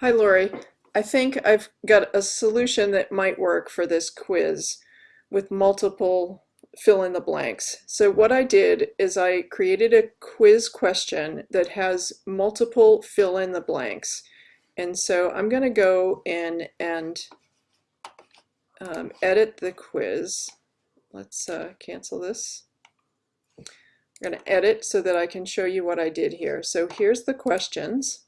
Hi, Lori. I think I've got a solution that might work for this quiz with multiple fill in the blanks. So what I did is I created a quiz question that has multiple fill in the blanks. And so I'm going to go in and um, edit the quiz. Let's uh, cancel this. I'm going to edit so that I can show you what I did here. So here's the questions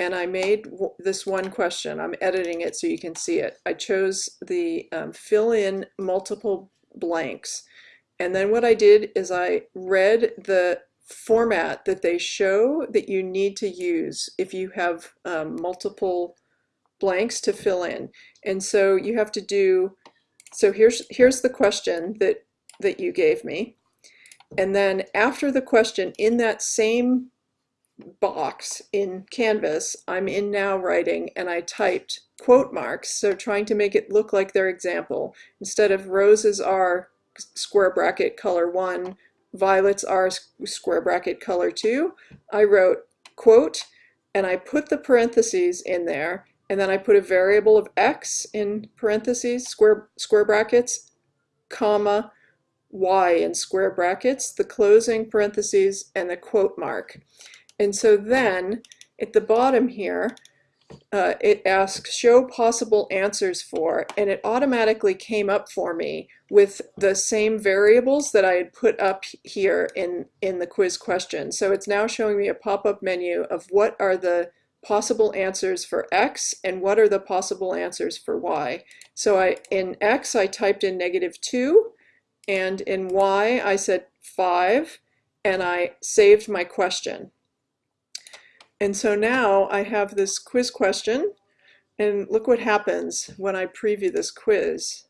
and I made this one question. I'm editing it so you can see it. I chose the um, fill in multiple blanks. And then what I did is I read the format that they show that you need to use if you have um, multiple blanks to fill in. And so you have to do, so here's, here's the question that, that you gave me. And then after the question in that same box in Canvas, I'm in now writing and I typed quote marks, so trying to make it look like their example. Instead of roses are square bracket color one, violets are square bracket color two, I wrote quote and I put the parentheses in there and then I put a variable of x in parentheses, square, square brackets, comma, y in square brackets, the closing parentheses, and the quote mark. And so then at the bottom here, uh, it asks show possible answers for, and it automatically came up for me with the same variables that I had put up here in, in the quiz question. So it's now showing me a pop-up menu of what are the possible answers for X and what are the possible answers for Y. So I in X I typed in negative 2 and in Y I said 5 and I saved my question. And so now I have this quiz question and look what happens when I preview this quiz.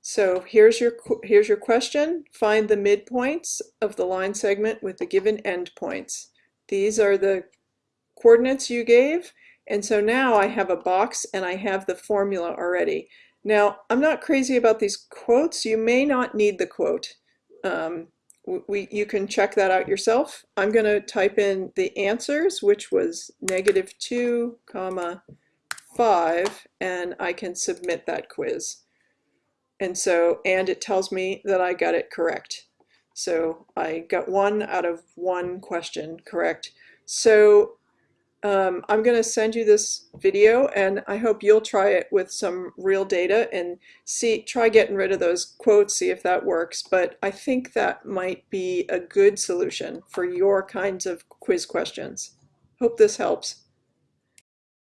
So here's your, here's your question. Find the midpoints of the line segment with the given endpoints. These are the coordinates you gave. And so now I have a box and I have the formula already. Now, I'm not crazy about these quotes. You may not need the quote. Um, we, you can check that out yourself. I'm going to type in the answers, which was negative 2, comma 5, and I can submit that quiz. And so, and it tells me that I got it correct. So I got one out of one question correct. So um, I'm going to send you this video and I hope you'll try it with some real data and see try getting rid of those quotes see if that works but I think that might be a good solution for your kinds of quiz questions. Hope this helps.